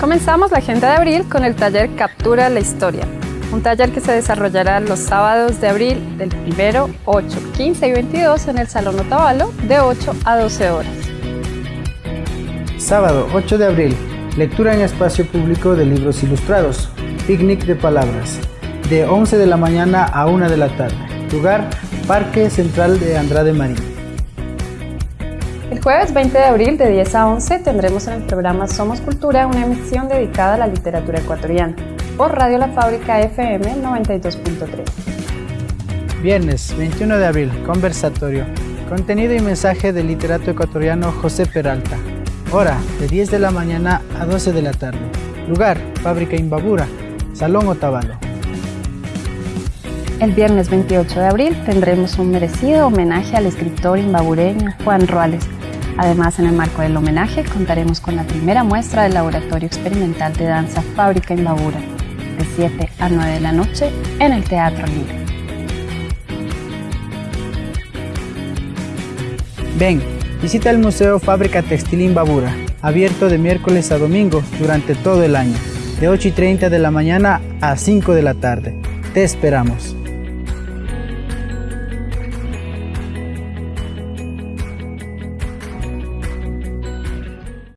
Comenzamos la agenda de abril con el taller Captura la Historia, un taller que se desarrollará los sábados de abril del 1, 8, 15 y 22 en el Salón Otavalo de 8 a 12 horas. Sábado 8 de abril, lectura en espacio público de libros ilustrados, picnic de palabras, de 11 de la mañana a 1 de la tarde. Lugar, Parque Central de Andrade Marín. El jueves 20 de abril de 10 a 11 tendremos en el programa Somos Cultura una emisión dedicada a la literatura ecuatoriana por Radio La Fábrica FM 92.3. Viernes 21 de abril, conversatorio. Contenido y mensaje del literato ecuatoriano José Peralta. Hora de 10 de la mañana a 12 de la tarde. Lugar, Fábrica Imbabura, Salón Otavalo. El viernes 28 de abril tendremos un merecido homenaje al escritor imbabureño Juan Ruales. Además, en el marco del homenaje contaremos con la primera muestra del Laboratorio Experimental de Danza Fábrica Imbabura, de 7 a 9 de la noche en el Teatro Libre. Ven, visita el Museo Fábrica Textil Imbabura, abierto de miércoles a domingo durante todo el año, de 8 y 30 de la mañana a 5 de la tarde. Te esperamos.